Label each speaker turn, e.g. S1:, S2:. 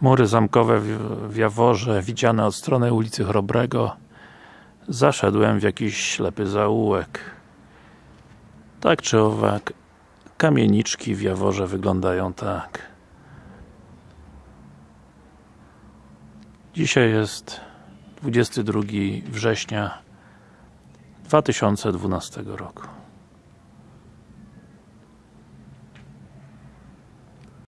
S1: Mury zamkowe w Jaworze, widziane od strony ulicy Chrobrego. Zaszedłem w jakiś ślepy zaułek. Tak czy owak, kamieniczki w Jaworze wyglądają tak. Dzisiaj jest 22 września 2012 roku.